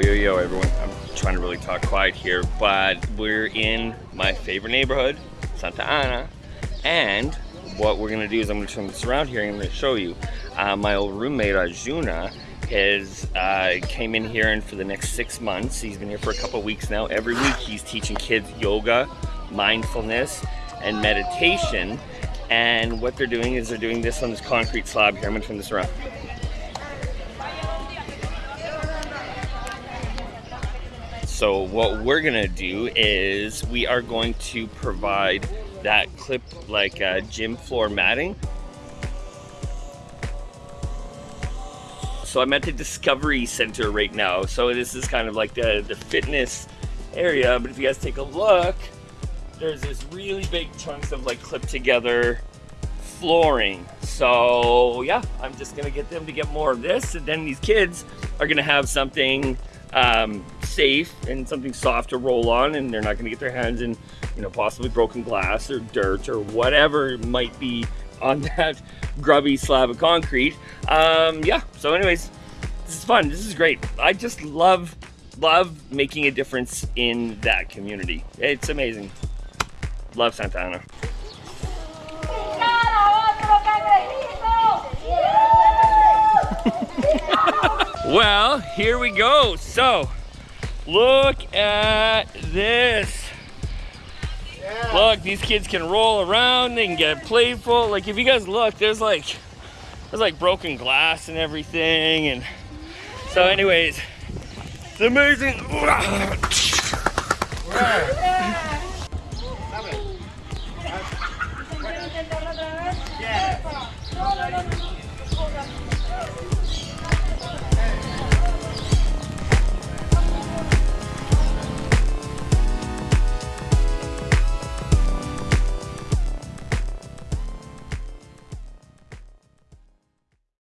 yo, yo, everyone. I'm trying to really talk quiet here, but we're in my favorite neighborhood, Santa Ana, and what we're gonna do is I'm gonna turn this around here and I'm gonna show you. Uh, my old roommate, Arjuna, has uh, came in here and for the next six months, he's been here for a couple weeks now. Every week he's teaching kids yoga, mindfulness, and meditation. And what they're doing is they're doing this on this concrete slab here. I'm gonna turn this around. So what we're gonna do is we are going to provide that clip like uh, gym floor matting. So I'm at the Discovery Center right now. So this is kind of like the, the fitness area. But if you guys take a look, there's this really big chunks of like clipped together flooring. So yeah, I'm just gonna get them to get more of this and then these kids are gonna have something um, safe and something soft to roll on and they're not going to get their hands in you know possibly broken glass or dirt or whatever might be on that grubby slab of concrete. Um, yeah so anyways this is fun. This is great. I just love love making a difference in that community. It's amazing. Love Santa Ana Well, here we go. So, look at this. Yeah. Look, these kids can roll around, they can get playful. Like if you guys look, there's like there's like broken glass and everything and so anyways, it's amazing. Yeah. Yeah.